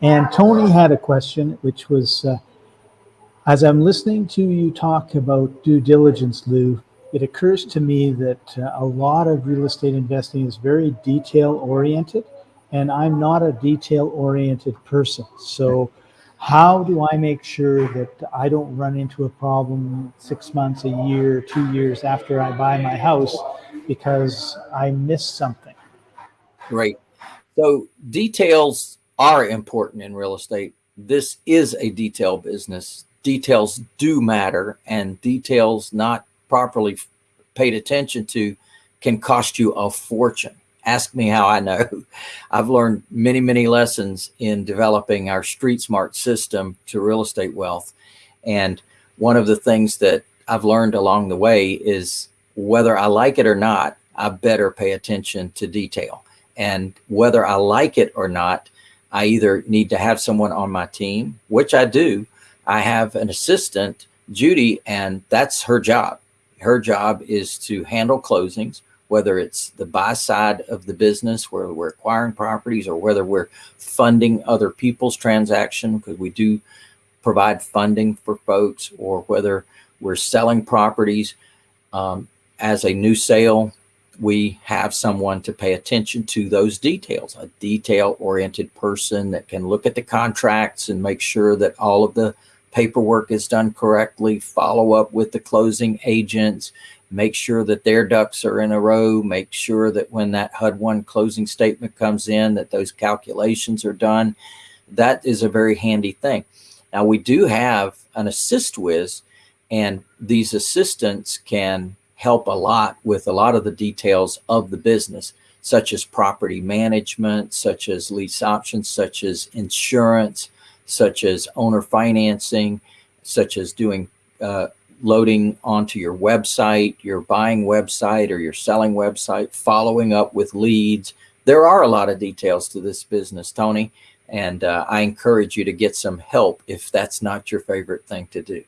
And Tony had a question, which was, uh, as I'm listening to you talk about due diligence, Lou, it occurs to me that uh, a lot of real estate investing is very detail oriented, and I'm not a detail oriented person. So, how do I make sure that I don't run into a problem six months, a year, two years after I buy my house because I missed something? Right. So, details are important in real estate. This is a detail business. Details do matter, and details not properly paid attention to can cost you a fortune. Ask me how I know. I've learned many, many lessons in developing our Street Smart system to real estate wealth. And one of the things that I've learned along the way is whether I like it or not, I better pay attention to detail. And whether I like it or not, I either need to have someone on my team, which I do. I have an assistant, Judy, and that's her job. Her job is to handle closings, whether it's the buy side of the business where we're acquiring properties or whether we're funding other people's transaction because we do provide funding for folks or whether we're selling properties um, as a new sale we have someone to pay attention to those details, a detail oriented person that can look at the contracts and make sure that all of the paperwork is done correctly, follow up with the closing agents, make sure that their ducks are in a row, make sure that when that HUD one closing statement comes in, that those calculations are done. That is a very handy thing. Now we do have an AssistWiz and these assistants can help a lot with a lot of the details of the business, such as property management, such as lease options, such as insurance, such as owner financing, such as doing uh, loading onto your website, your buying website or your selling website, following up with leads. There are a lot of details to this business, Tony, and uh, I encourage you to get some help if that's not your favorite thing to do.